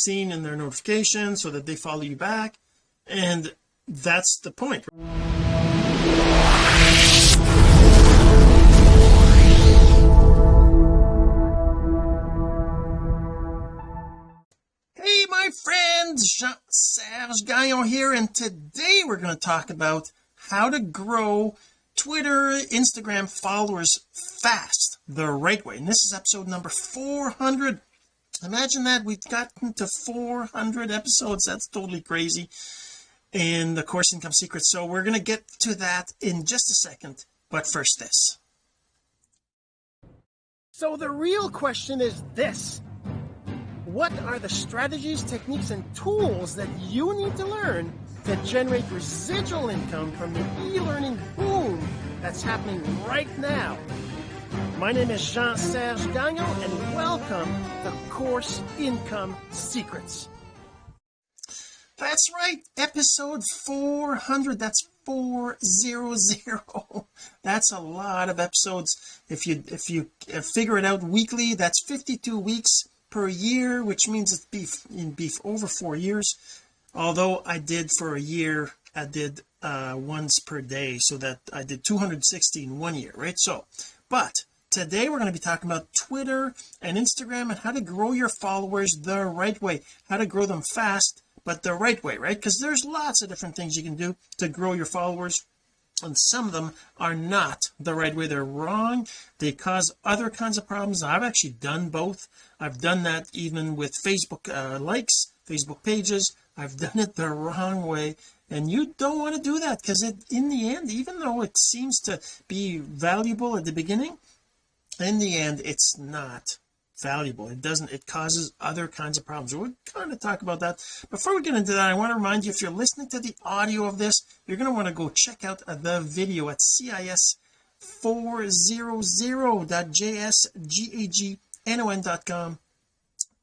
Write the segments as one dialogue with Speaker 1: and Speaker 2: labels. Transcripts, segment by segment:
Speaker 1: seen in their notifications so that they follow you back and that's the point. Hey my friends Jean-Serge Gagnon here and today we're going to talk about how to grow Twitter Instagram followers fast the right way. And this is episode number 400 imagine that we've gotten to 400 episodes that's totally crazy. In the course income secrets so we're going to get to that in just a second but first this. So the real question is this. What are the strategies techniques and tools that you need to learn to generate residual income from the e-learning boom that's happening right now my name is Jean-Serge Gagnon and welcome to Course Income Secrets. That's right episode 400 that's 400 that's a lot of episodes. If you if you figure it out weekly that's 52 weeks per year which means it's beef in beef over four years. Although I did for a year I did uh once per day so that I did 260 in one year right? So but today we're going to be talking about Twitter and Instagram and how to grow your followers the right way. How to grow them fast but the right way right? Because there's lots of different things you can do to grow your followers and some of them are not the right way. They're wrong. They cause other kinds of problems. I've actually done both. I've done that even with Facebook uh, likes Facebook pages. I've done it the wrong way and you don't want to do that because it in the end even though it seems to be valuable at the beginning in the end it's not valuable. It doesn't it causes other kinds of problems. We'll kind of talk about that. Before we get into that I want to remind you if you're listening to the audio of this you're going to want to go check out uh, the video at cis 400.jsgagnon.com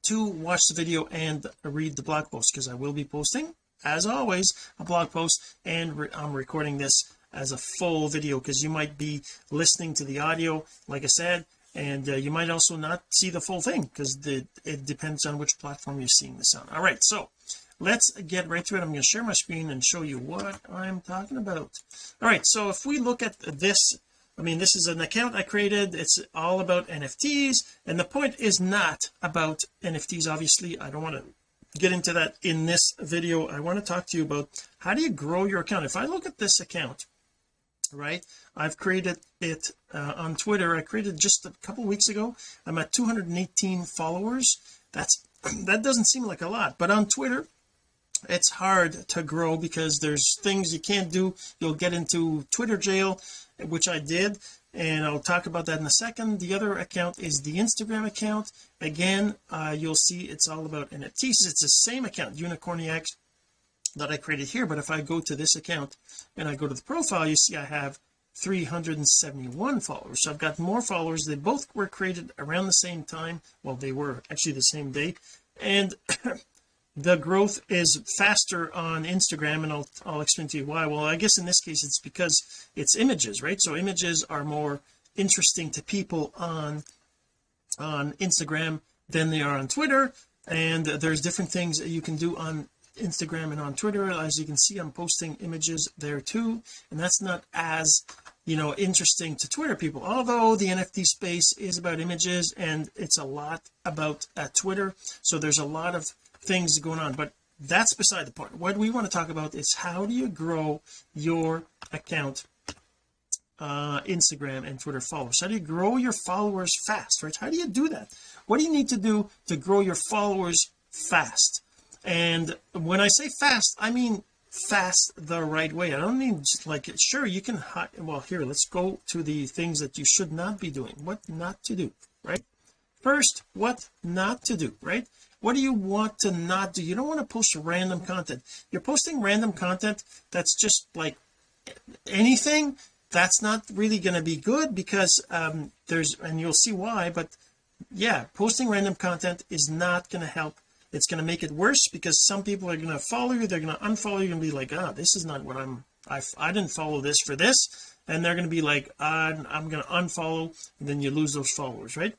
Speaker 1: to watch the video and read the blog post because I will be posting as always a blog post and re I'm recording this as a full video because you might be listening to the audio like I said and uh, you might also not see the full thing because it depends on which platform you're seeing this on. All right so let's get right to it. I'm going to share my screen and show you what I'm talking about. All right so if we look at this I mean this is an account I created. It's all about NFTs and the point is not about NFTs obviously. I don't want to get into that in this video. I want to talk to you about how do you grow your account? If I look at this account right? I've created it uh, on Twitter. I created just a couple weeks ago. I'm at 218 followers. That's that doesn't seem like a lot but on Twitter it's hard to grow because there's things you can't do. You'll get into Twitter jail which I did and I'll talk about that in a second. The other account is the Instagram account. Again uh, you'll see it's all about NFTs it's the same account Unicorniac that I created here but if I go to this account and I go to the profile you see I have 371 followers. So I've got more followers. They both were created around the same time. Well they were actually the same day and the growth is faster on Instagram and I'll, I'll explain to you why. Well I guess in this case it's because it's images right? So images are more interesting to people on on Instagram than they are on Twitter. And there's different things that you can do on Instagram and on Twitter. As you can see I'm posting images there too. And that's not as you know interesting to Twitter people. Although the NFT space is about images and it's a lot about uh, Twitter. So there's a lot of things going on. But that's beside the point. What we want to talk about is how do you grow your account uh Instagram and Twitter followers? How do you grow your followers fast right? How do you do that? What do you need to do to grow your followers fast and when I say fast I mean fast the right way. I don't mean just like sure you can well here let's go to the things that you should not be doing. What not to do right? First what not to do right? What do you want to not do? You don't want to post random content. You're posting random content that's just like anything that's not really going to be good because um there's and you'll see why but yeah posting random content is not going to help it's going to make it worse because some people are going to follow you they're going to unfollow you and be like ah this is not what I'm I, I didn't follow this for this and they're going to be like uh, I'm going to unfollow and then you lose those followers right?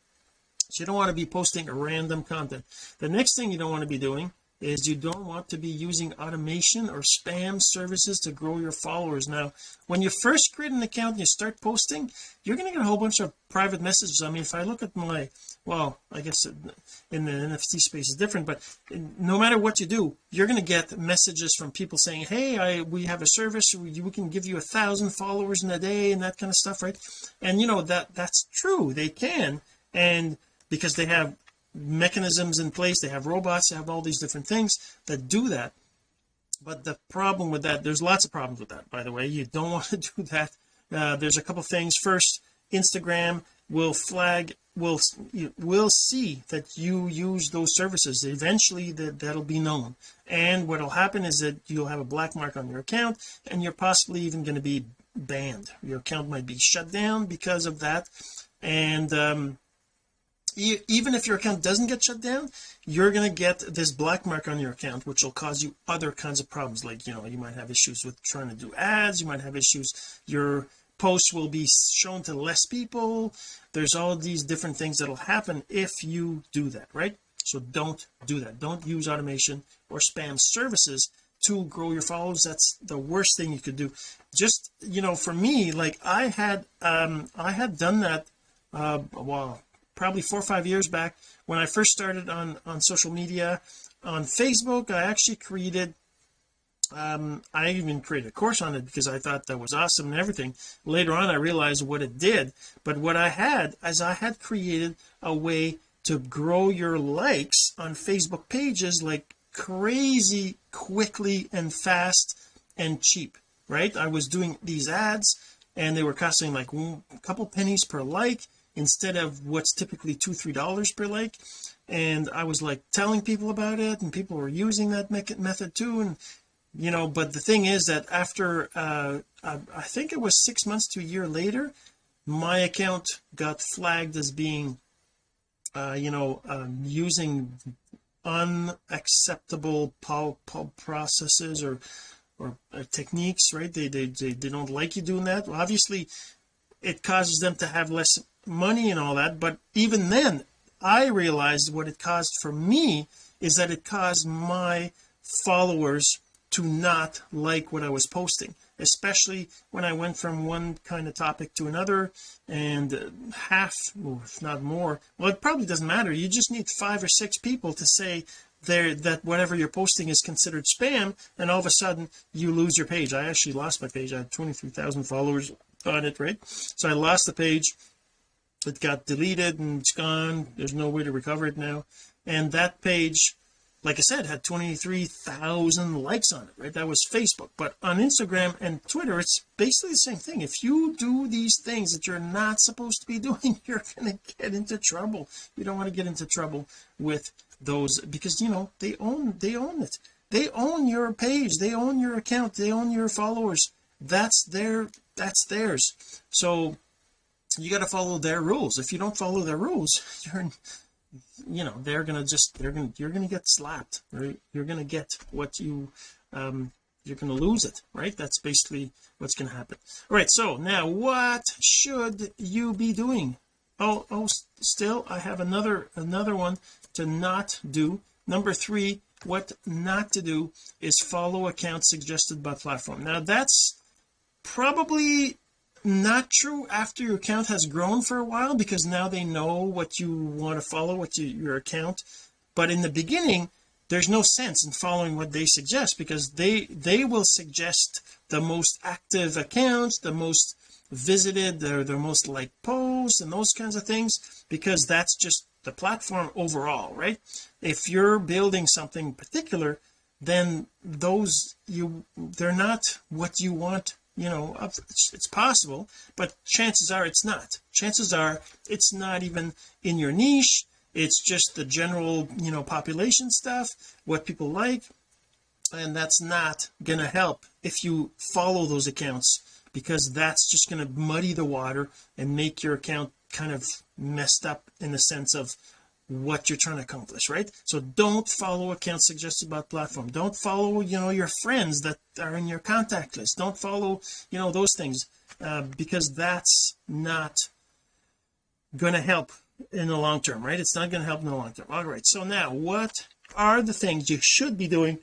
Speaker 1: So you don't want to be posting random content. The next thing you don't want to be doing is you don't want to be using automation or spam services to grow your followers. Now when you first create an account and you start posting you're going to get a whole bunch of private messages. I mean if I look at my well I guess in the NFT space is different but no matter what you do you're going to get messages from people saying hey I we have a service. We, we can give you a thousand followers in a day and that kind of stuff right? And you know that that's true. They can and because they have mechanisms in place. They have robots they have all these different things that do that. But the problem with that there's lots of problems with that by the way. You don't want to do that. Uh, there's a couple things. First Instagram will flag will will see that you use those services. Eventually that that'll be known. And what'll happen is that you'll have a black mark on your account and you're possibly even going to be banned. Your account might be shut down because of that. And um even if your account doesn't get shut down you're going to get this black mark on your account which will cause you other kinds of problems. Like you know you might have issues with trying to do ads you might have issues your posts will be shown to less people. There's all these different things that'll happen if you do that right? So don't do that. Don't use automation or spam services to grow your followers. That's the worst thing you could do. Just you know for me like I had um I had done that uh well probably four or five years back when I first started on on social media on Facebook I actually created um I even created a course on it because I thought that was awesome and everything. Later on I realized what it did. But what I had as I had created a way to grow your likes on Facebook pages like crazy quickly and fast and cheap right? I was doing these ads and they were costing like a couple pennies per like instead of what's typically two three dollars per like. And I was like telling people about it and people were using that method too and you know but the thing is that after uh I, I think it was six months to a year later my account got flagged as being uh you know um, using unacceptable pub processes or or uh, techniques right? They, they they they don't like you doing that. Well, obviously it causes them to have less money and all that but even then I realized what it caused for me is that it caused my followers to not like what I was posting especially when I went from one kind of topic to another and uh, half if not more. Well it probably doesn't matter. You just need five or six people to say there that whatever you're posting is considered spam and all of a sudden you lose your page. I actually lost my page. I had 23,000 followers on it right? So I lost the page it got deleted and it's gone. There's no way to recover it now. And that page like I said had 23,000 likes on it right? That was Facebook. But on Instagram and Twitter it's basically the same thing. If you do these things that you're not supposed to be doing you're going to get into trouble. You don't want to get into trouble with those because you know they own they own it. They own your page. They own your account. They own your followers. That's their that's theirs. So you got to follow their rules. If you don't follow their rules you're you know they're gonna just they're gonna you're gonna get slapped right? You're gonna get what you um you're gonna lose it right? That's basically what's gonna happen. All right so now what should you be doing? Oh oh still I have another another one to not do. Number three what not to do is follow accounts suggested by platform. Now that's probably not true after your account has grown for a while because now they know what you want to follow what you, your account. But in the beginning there's no sense in following what they suggest because they they will suggest the most active accounts the most visited their their most like posts and those kinds of things because that's just the platform overall right? If you're building something particular then those you they're not what you want you know it's possible but chances are it's not. Chances are it's not even in your niche. It's just the general you know population stuff what people like and that's not going to help if you follow those accounts because that's just going to muddy the water and make your account kind of messed up in the sense of what you're trying to accomplish right? So don't follow accounts suggested by platform. Don't follow you know your friends that are in your contact list. Don't follow you know those things uh, because that's not going to help in the long term right? It's not going to help in the long term. All right so now what are the things you should be doing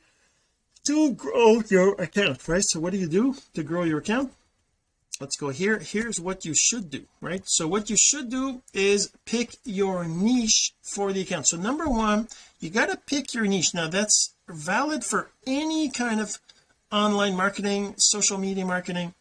Speaker 1: to grow your account right? So what do you do to grow your account let's go here. Here's what you should do right? So what you should do is pick your niche for the account. So number one you got to pick your niche. Now that's valid for any kind of online marketing social media marketing.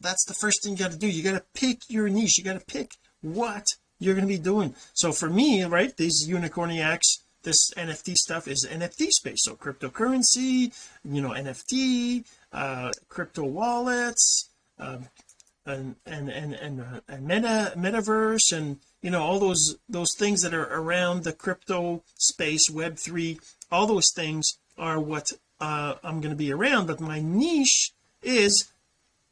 Speaker 1: That's the first thing you got to do. You got to pick your niche. You got to pick what you're going to be doing. So for me right these unicorniacs this NFT stuff is NFT space. So cryptocurrency you know NFT uh crypto wallets um, and and and and, uh, and meta metaverse and you know all those those things that are around the crypto space web3 all those things are what uh, I'm going to be around but my niche is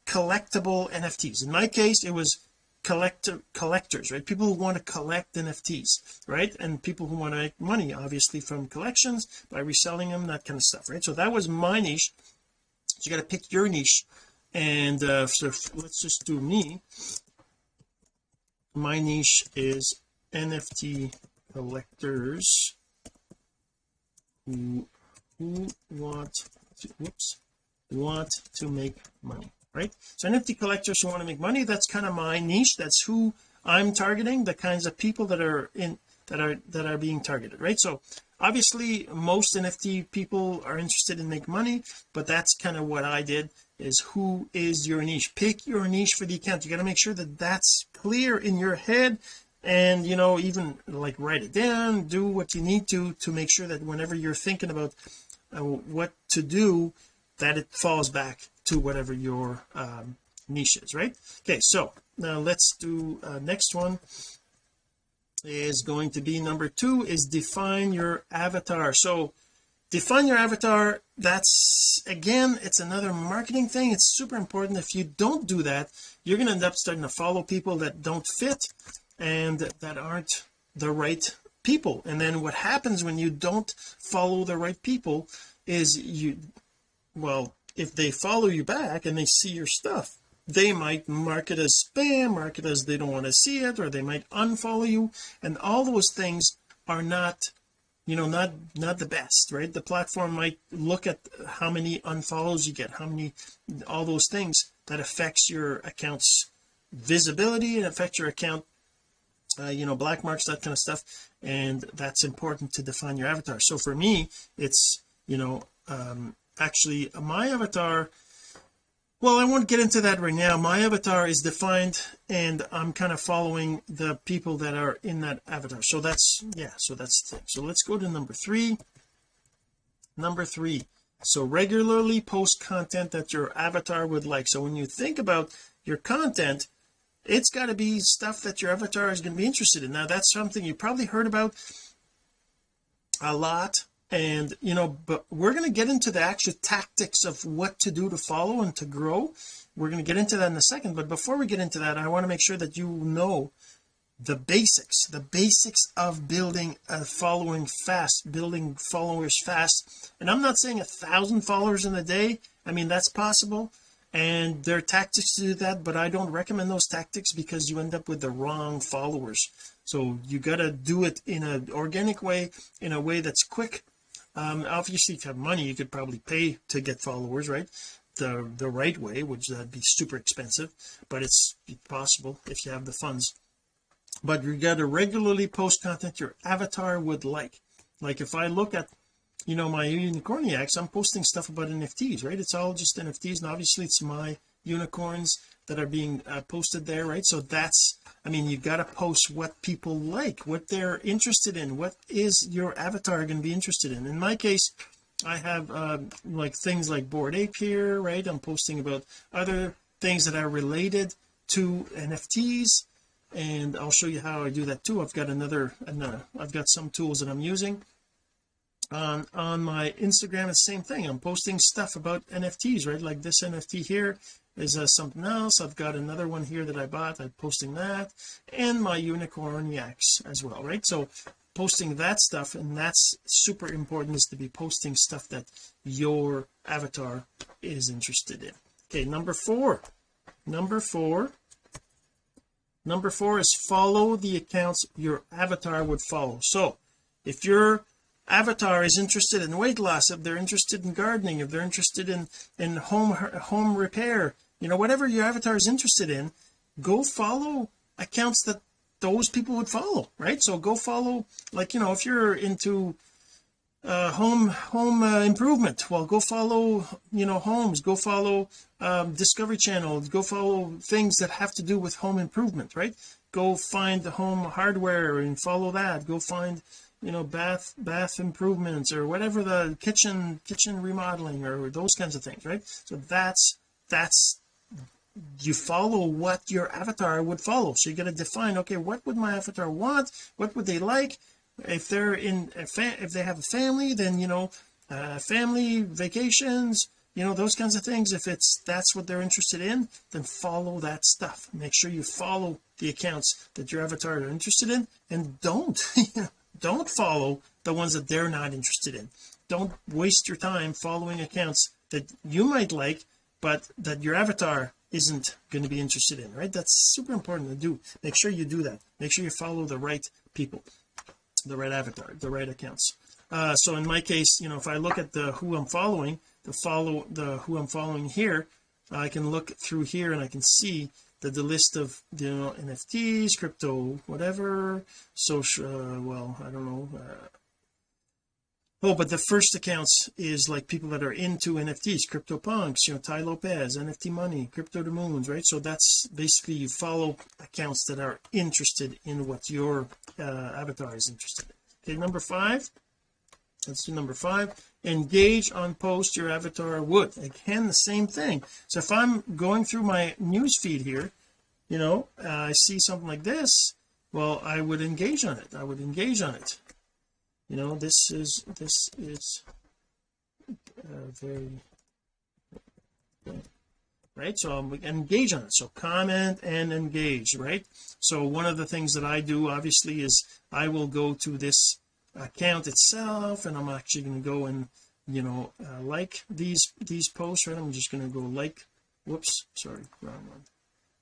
Speaker 1: collectible NFTs in my case it was collector collectors right? People who want to collect NFTs right? And people who want to make money obviously from collections by reselling them that kind of stuff right? So that was my niche. So you got to pick your niche and uh, so let's just do me. My niche is NFT collectors. Who, who want to, whoops want to make money right? So NFT collectors who want to make money that's kind of my niche. That's who I'm targeting the kinds of people that are in that are that are being targeted right? So obviously most NFT people are interested in make money but that's kind of what I did is who is your niche? Pick your niche for the account. You got to make sure that that's clear in your head and you know even like write it down do what you need to to make sure that whenever you're thinking about uh, what to do that it falls back to whatever your um, niche is right? Okay so now let's do uh, next one is going to be number two is define your avatar. So define your avatar that's again it's another marketing thing. It's super important. If you don't do that you're going to end up starting to follow people that don't fit and that aren't the right people. And then what happens when you don't follow the right people is you well if they follow you back and they see your stuff they might mark it as spam mark it as they don't want to see it or they might unfollow you and all those things are not you know not not the best right? The platform might look at how many unfollows you get how many all those things that affects your account's visibility and affect your account uh, you know black marks that kind of stuff and that's important to define your avatar. So for me it's you know um actually my avatar well I won't get into that right now. My avatar is defined and I'm kind of following the people that are in that avatar. So that's yeah so that's the thing. So let's go to number three. Number three. So regularly post content that your avatar would like. So when you think about your content it's got to be stuff that your avatar is going to be interested in. Now that's something you probably heard about a lot and you know but we're going to get into the actual tactics of what to do to follow and to grow. We're going to get into that in a second but before we get into that I want to make sure that you know the basics the basics of building a following fast building followers fast. And I'm not saying a thousand followers in a day. I mean that's possible. And there are tactics to do that but I don't recommend those tactics because you end up with the wrong followers. So you got to do it in an organic way in a way that's quick um obviously if you have money you could probably pay to get followers right? The the right way which that'd be super expensive but it's possible if you have the funds. But you got to regularly post content your avatar would like. Like if I look at you know my unicorniacs I'm posting stuff about NFTs right? It's all just NFTs and obviously it's my unicorns that are being uh, posted there right? So that's I mean you've got to post what people like what they're interested in what is your avatar going to be interested in. In my case I have uh, like things like Bored Ape here right? I'm posting about other things that are related to NFTs and I'll show you how I do that too. I've got another, another I've got some tools that I'm using on on my Instagram it's the same thing. I'm posting stuff about NFTs right? Like this NFT here is uh, something else. I've got another one here that I bought. I'm posting that. And my unicorniacs as well right? So posting that stuff and that's super important is to be posting stuff that your avatar is interested in. Okay number four. Number four. Number four is follow the accounts your avatar would follow. So if your avatar is interested in weight loss if they're interested in gardening if they're interested in in home home repair. You know whatever your avatar is interested in go follow accounts that those people would follow right? So go follow like you know if you're into uh home home uh, improvement well go follow you know homes go follow um discovery channel go follow things that have to do with home improvement right? Go find the home hardware and follow that. Go find you know bath bath improvements or whatever the kitchen kitchen remodeling or those kinds of things right? So that's that's you follow what your avatar would follow. So you got to define okay what would my avatar want? What would they like? If they're in if they have a family then you know uh, family vacations you know those kinds of things. If it's that's what they're interested in then follow that stuff. Make sure you follow the accounts that your avatar are interested in and don't don't follow the ones that they're not interested in. Don't waste your time following accounts that you might like but that your avatar isn't going to be interested in right? That's super important to do. Make sure you do that. Make sure you follow the right people the right avatar the right accounts. Uh so in my case you know if I look at the who I'm following the follow the who I'm following here I can look through here and I can see the, the list of you know NFTs crypto whatever social uh, well I don't know uh, oh but the first accounts is like people that are into NFTs crypto punks you know Tai Lopez NFT money crypto to moons right? So that's basically you follow accounts that are interested in what your uh, avatar is interested in. Okay number five let's do number five. Engage on post your avatar would. Again the same thing. So if I'm going through my news feed here you know uh, I see something like this well I would engage on it. I would engage on it. You know this is this is uh, very right? So I'm engage on it. So comment and engage right? So one of the things that I do obviously is I will go to this account itself and I'm actually going to go and you know uh, like these these posts right? I'm just going to go like whoops sorry wrong one.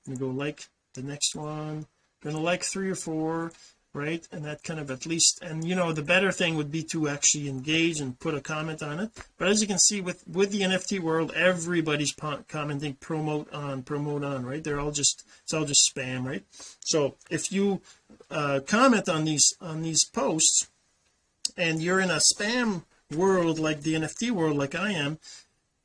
Speaker 1: I'm going to go like the next one going to like three or four right? And that kind of at least and you know the better thing would be to actually engage and put a comment on it. But as you can see with with the NFT world everybody's commenting promote on promote on right? They're all just it's all just spam right? So if you uh comment on these on these posts and you're in a spam world like the NFT world like I am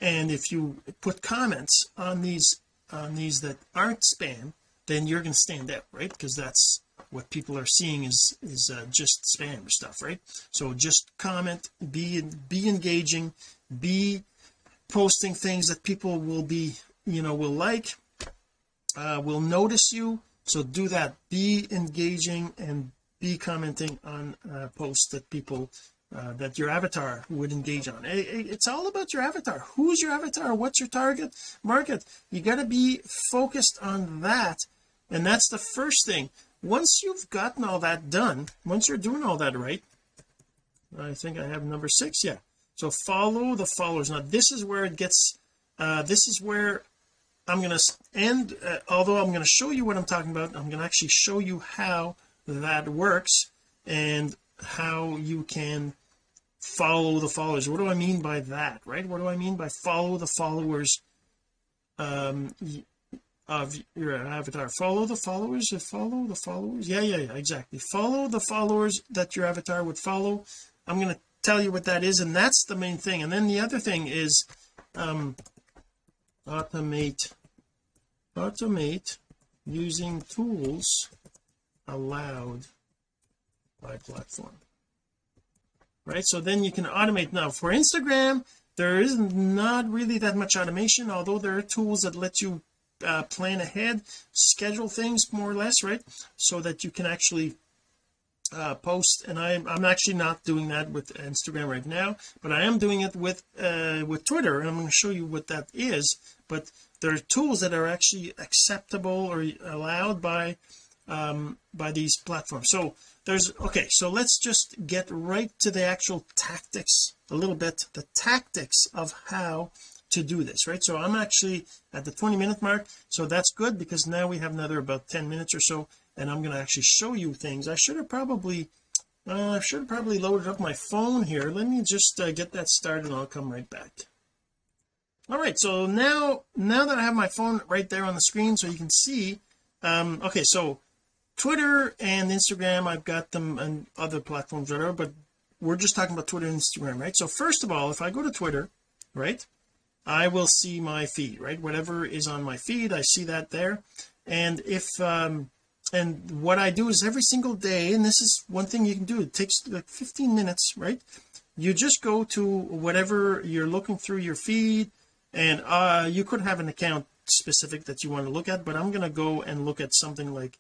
Speaker 1: and if you put comments on these on these that aren't spam then you're going to stand out right? Because that's what people are seeing is is uh, just spam stuff right? So just comment be be engaging be posting things that people will be you know will like uh will notice you. So do that. Be engaging and be commenting on uh, posts that people uh, that your avatar would engage on. It's all about your avatar. Who's your avatar? What's your target market? You got to be focused on that and that's the first thing. Once you've gotten all that done once you're doing all that right I think I have number six yeah. So follow the followers. Now this is where it gets uh this is where I'm going to end uh, although I'm going to show you what I'm talking about I'm going to actually show you how that works and how you can follow the followers. What do I mean by that right? What do I mean by follow the followers um of your avatar? Follow the followers follow the followers? Yeah yeah yeah exactly. Follow the followers that your avatar would follow. I'm going to tell you what that is and that's the main thing. And then the other thing is um automate automate using tools allowed by platform. Right? So then you can automate. Now for Instagram there is not really that much automation although there are tools that let you uh, plan ahead schedule things more or less right? So that you can actually uh, post. And I'm, I'm actually not doing that with Instagram right now but I am doing it with uh, with Twitter and I'm going to show you what that is. But there are tools that are actually acceptable or allowed by um by these platforms. So there's okay so let's just get right to the actual tactics a little bit the tactics of how to do this right? So I'm actually at the 20 minute mark so that's good because now we have another about 10 minutes or so and I'm going to actually show you things. I should have probably uh, I should have probably loaded up my phone here. Let me just uh, get that started and I'll come right back. All right so now now that I have my phone right there on the screen so you can see um okay so Twitter and Instagram I've got them and other platforms whatever but we're just talking about Twitter and Instagram right? So first of all if I go to Twitter right I will see my feed right? Whatever is on my feed I see that there. And if um and what I do is every single day and this is one thing you can do it takes like 15 minutes right? You just go to whatever you're looking through your feed and uh you could have an account specific that you want to look at but I'm going to go and look at something like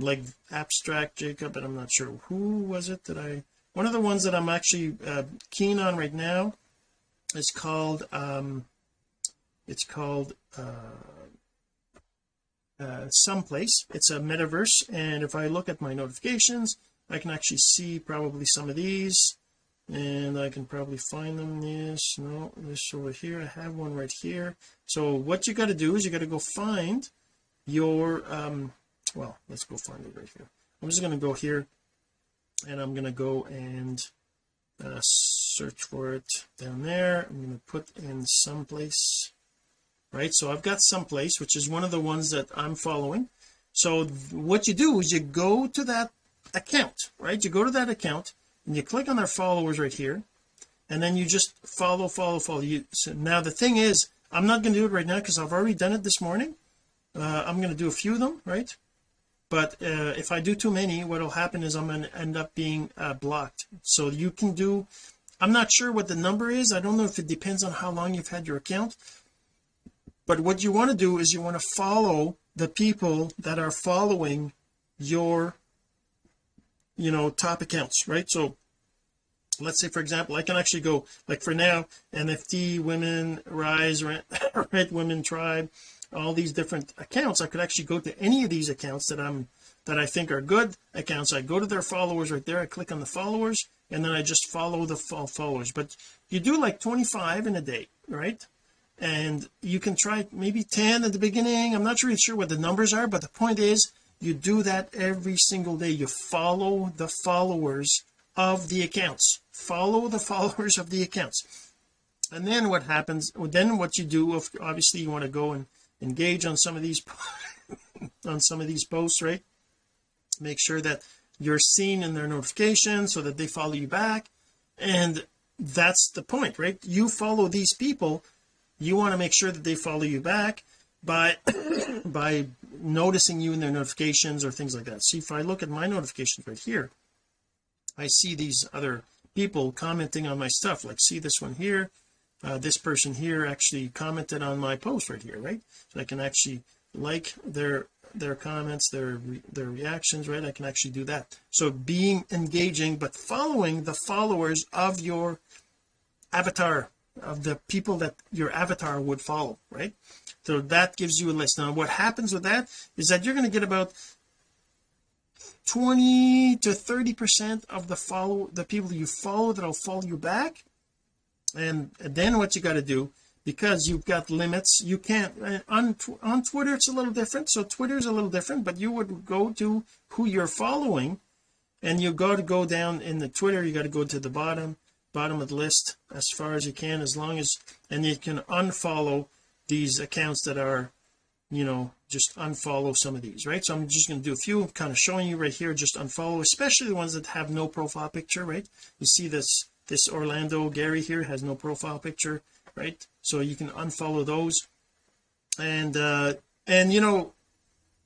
Speaker 1: like abstract Jacob and I'm not sure who was it that I one of the ones that I'm actually uh, keen on right now is called um it's called uh, uh someplace. It's a metaverse and if I look at my notifications I can actually see probably some of these and I can probably find them. This no this over here I have one right here. So what you got to do is you got to go find your um well let's go find it right here. I'm just going to go here and I'm going to go and uh, search for it down there. I'm going to put in someplace right? So I've got someplace which is one of the ones that I'm following. So what you do is you go to that account right? You go to that account and you click on their followers right here and then you just follow follow follow. You so now the thing is I'm not going to do it right now because I've already done it this morning. Uh, I'm going to do a few of them right but uh, if I do too many what will happen is I'm going to end up being uh, blocked. So you can do I'm not sure what the number is. I don't know if it depends on how long you've had your account. But what you want to do is you want to follow the people that are following your you know top accounts right? So let's say for example I can actually go like for now NFT women rise red, women tribe all these different accounts I could actually go to any of these accounts that I'm that I think are good accounts. I go to their followers right there I click on the followers and then I just follow the followers. But you do like 25 in a day right? And you can try maybe 10 at the beginning. I'm not really sure what the numbers are but the point is you do that every single day. You follow the followers of the accounts. Follow the followers of the accounts. And then what happens then what you do if obviously you want to go and engage on some of these on some of these posts right? Make sure that you're seen in their notifications so that they follow you back. And that's the point right? You follow these people. You want to make sure that they follow you back by by noticing you in their notifications or things like that. See if I look at my notifications right here I see these other people commenting on my stuff like see this one here uh, this person here actually commented on my post right here right? So I can actually like their their comments their their reactions right? I can actually do that. So being engaging but following the followers of your avatar of the people that your avatar would follow right? So that gives you a list. Now what happens with that is that you're going to get about 20 to 30 percent of the follow the people you follow that'll follow you back and then what you got to do because you've got limits you can't uh, on on Twitter it's a little different so Twitter is a little different but you would go to who you're following and you got to go down in the Twitter you got to go to the bottom bottom of the list as far as you can as long as and you can unfollow these accounts that are you know just unfollow some of these right? So I'm just going to do a few kind of showing you right here just unfollow especially the ones that have no profile picture right? You see this this Orlando Gary here has no profile picture right? So you can unfollow those. And uh and you know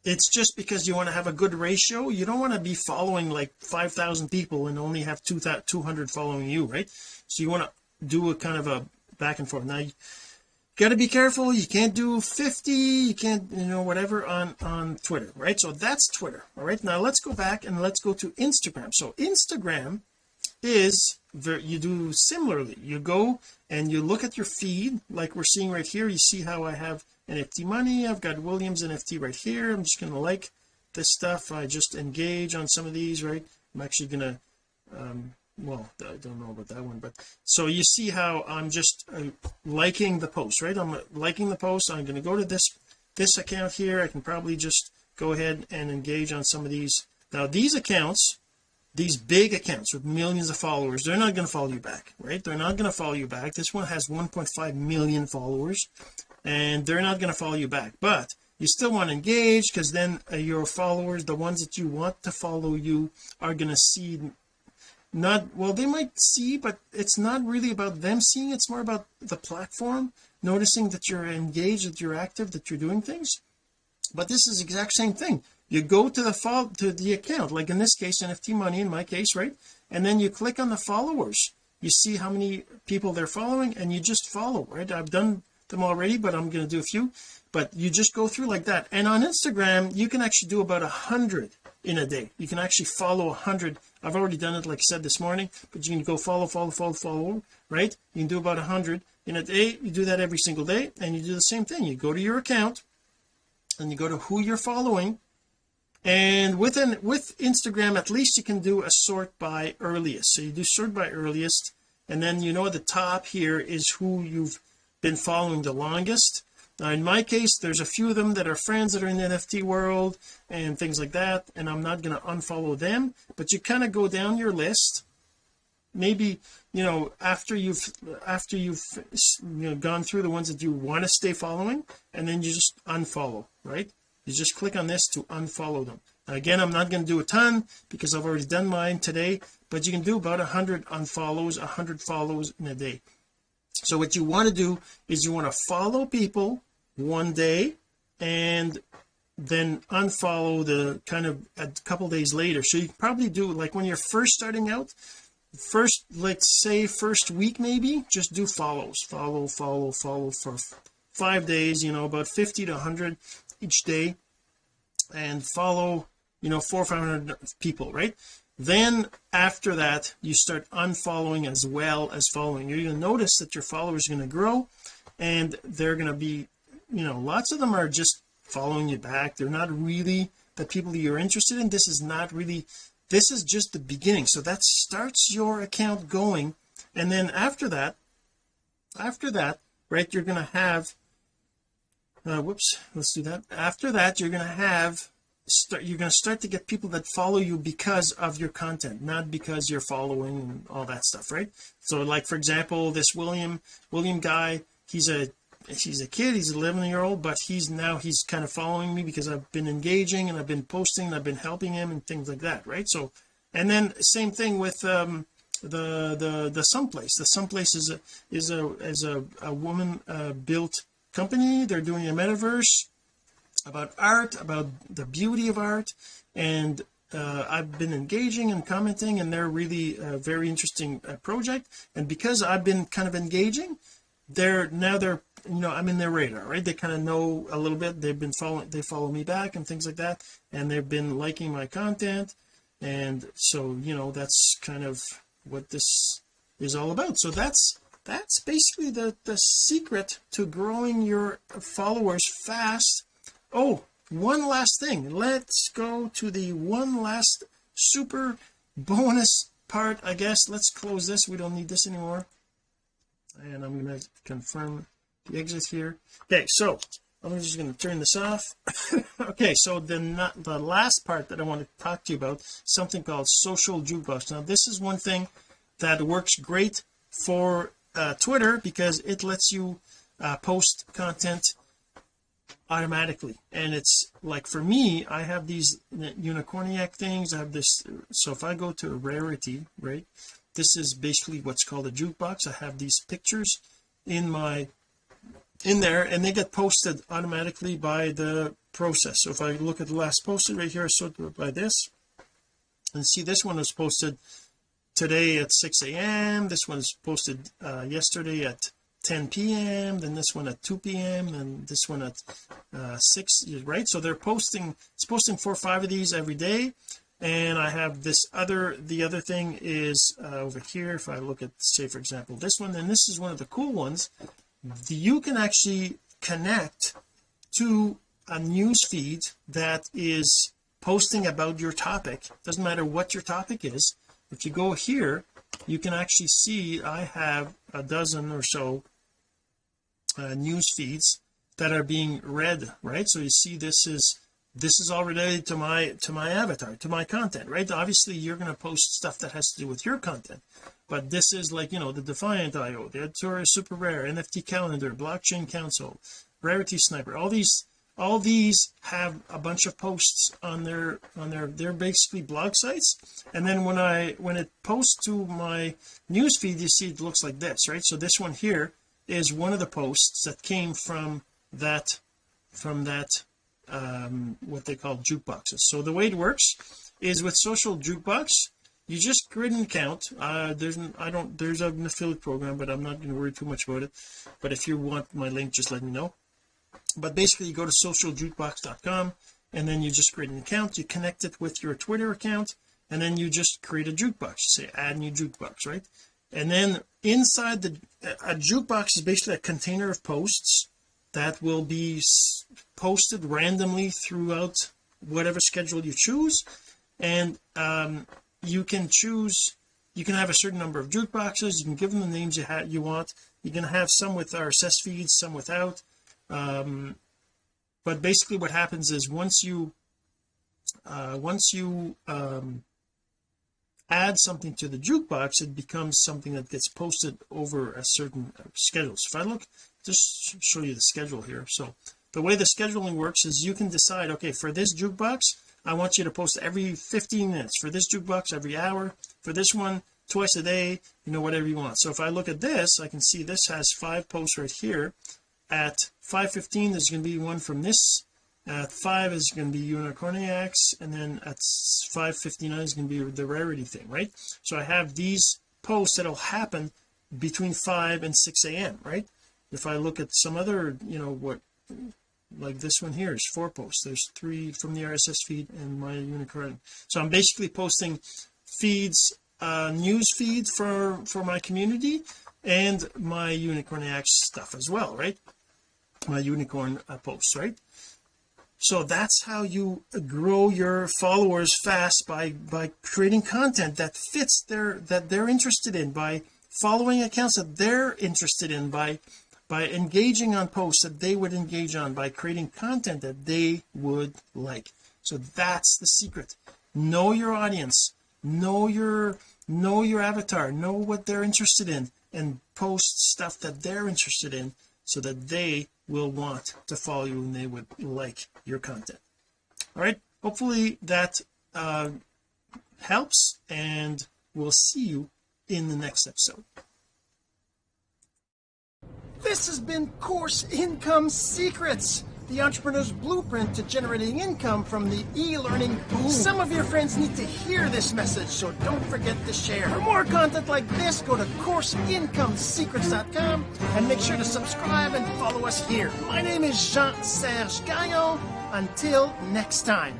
Speaker 1: it's just because you want to have a good ratio. You don't want to be following like 5,000 people and only have 200 following you right? So you want to do a kind of a back and forth. Now you got to be careful. You can't do 50 you can't you know whatever on on Twitter right? So that's Twitter all right? Now let's go back and let's go to Instagram. So Instagram is you do similarly. You go and you look at your feed like we're seeing right here. You see how I have an NFT money. I've got Williams NFT right here. I'm just going to like this stuff. I just engage on some of these right? I'm actually going to um, well I don't know about that one but so you see how I'm just uh, liking the post right? I'm liking the post. I'm going to go to this this account here. I can probably just go ahead and engage on some of these. Now these accounts these big accounts with millions of followers they're not going to follow you back right? They're not going to follow you back. This one has 1.5 million followers and they're not going to follow you back. But you still want to engage because then uh, your followers the ones that you want to follow you are going to see not well they might see but it's not really about them seeing it's more about the platform noticing that you're engaged that you're active that you're doing things. But this is exact same thing you go to the follow to the account like in this case NFT money in my case right? And then you click on the followers. You see how many people they're following and you just follow right? I've done them already but I'm going to do a few. But you just go through like that. And on Instagram you can actually do about a hundred in a day. You can actually follow a hundred. I've already done it like I said this morning but you can go follow follow follow follow right? You can do about a hundred in a day. You do that every single day and you do the same thing. You go to your account and you go to who you're following and within with Instagram at least you can do a sort by earliest. So you do sort by earliest and then you know at the top here is who you've been following the longest. Now in my case there's a few of them that are friends that are in the NFT world and things like that and I'm not going to unfollow them but you kind of go down your list. Maybe you know after you've after you've you know gone through the ones that you want to stay following and then you just unfollow right you just click on this to unfollow them. Again I'm not going to do a ton because I've already done mine today but you can do about a hundred unfollows a hundred follows in a day. So what you want to do is you want to follow people one day and then unfollow the kind of a couple days later. So you probably do like when you're first starting out first let's say first week maybe just do follows. Follow follow follow for five days you know about 50 to 100 each day and follow you know four or five hundred people right? Then after that you start unfollowing as well as following. You're going to notice that your followers are going to grow and they're going to be you know lots of them are just following you back. They're not really the people you're interested in. This is not really this is just the beginning. So that starts your account going. And then after that after that right you're going to have uh, whoops let's do that. After that you're going to have start you're going to start to get people that follow you because of your content not because you're following and all that stuff right? So like for example this William William guy he's a he's a kid he's 11 year old but he's now he's kind of following me because I've been engaging and I've been posting and I've been helping him and things like that right? So and then same thing with um the the the someplace. The someplace is a is a is a, a woman uh, built company. They're doing a metaverse about art about the beauty of art. And uh, I've been engaging and commenting and they're really a very interesting uh, project. And because I've been kind of engaging they're now they're you know I'm in their radar right? They kind of know a little bit. They've been following they follow me back and things like that. And they've been liking my content. And so you know that's kind of what this is all about. So that's that's basically the the secret to growing your followers fast. Oh one last thing. Let's go to the one last super bonus part I guess. Let's close this. We don't need this anymore. And I'm going to confirm the exit here. Okay so I'm just going to turn this off. Okay so the not the last part that I want to talk to you about something called social jukebox. Now this is one thing that works great for uh, Twitter because it lets you uh, post content automatically. And it's like for me I have these unicorniac things. I have this so if I go to a rarity right this is basically what's called a jukebox. I have these pictures in my in there and they get posted automatically by the process. So if I look at the last posted right here I sort by this and see this one was posted today at 6 a.m this one's posted uh, yesterday at 10 p.m then this one at 2 p.m and this one at uh, 6 right? So they're posting it's posting four or five of these every day. And I have this other the other thing is uh, over here if I look at say for example this one then this is one of the cool ones. You can actually connect to a news feed that is posting about your topic. Doesn't matter what your topic is if you go here you can actually see I have a dozen or so uh, news feeds that are being read right? So you see this is this is all related to my to my avatar to my content right? Obviously you're going to post stuff that has to do with your content but this is like you know the defiant io the editorial SuperRare nft calendar blockchain council rarity sniper all these all these have a bunch of posts on their on their they're basically blog sites. And then when I when it posts to my news feed you see it looks like this right? So this one here is one of the posts that came from that from that um what they call jukeboxes. So the way it works is with social jukebox you just create an account uh there's an, I don't there's an affiliate program but I'm not going to worry too much about it. But if you want my link just let me know but basically you go to socialjukebox.com and then you just create an account. You connect it with your Twitter account and then you just create a jukebox. You say add new jukebox right? And then inside the a jukebox is basically a container of posts that will be posted randomly throughout whatever schedule you choose. And um, you can choose you can have a certain number of jukeboxes. You can give them the names you, you want. You can have some with RSS feeds some without um, but basically what happens is once you uh, once you um, add something to the jukebox it becomes something that gets posted over a certain schedule. So if I look just show you the schedule here. So the way the scheduling works is you can decide okay for this jukebox I want you to post every 15 minutes. For this jukebox every hour. For this one twice a day you know whatever you want. So if I look at this I can see this has five posts right here at 5:15 there's going to be one from this. At 5 is going to be unicorniacs and then at 5:59 is going to be the rarity thing right? So I have these posts that'll happen between 5 and 6 a.m right? If I look at some other you know what like this one here is four posts. There's three from the RSS feed and my unicorn. So I'm basically posting feeds uh news feed for for my community and my unicorniacs stuff as well right my unicorn uh, posts right? So that's how you grow your followers fast by by creating content that fits their that they're interested in by following accounts that they're interested in by by engaging on posts that they would engage on by creating content that they would like. So that's the secret. Know your audience. Know your know your avatar. Know what they're interested in and post stuff that they're interested in so that they will want to follow you and they would like your content. All right? Hopefully that uh, helps and we'll see you in the next episode. This has been course income secrets the entrepreneur's blueprint to generating income from the e-learning boom. Some of your friends need to hear this message, so don't forget to share. For more content like this, go to CourseIncomeSecrets.com and make sure to subscribe and follow us here. My name is Jean-Serge Gagnon. Until next time.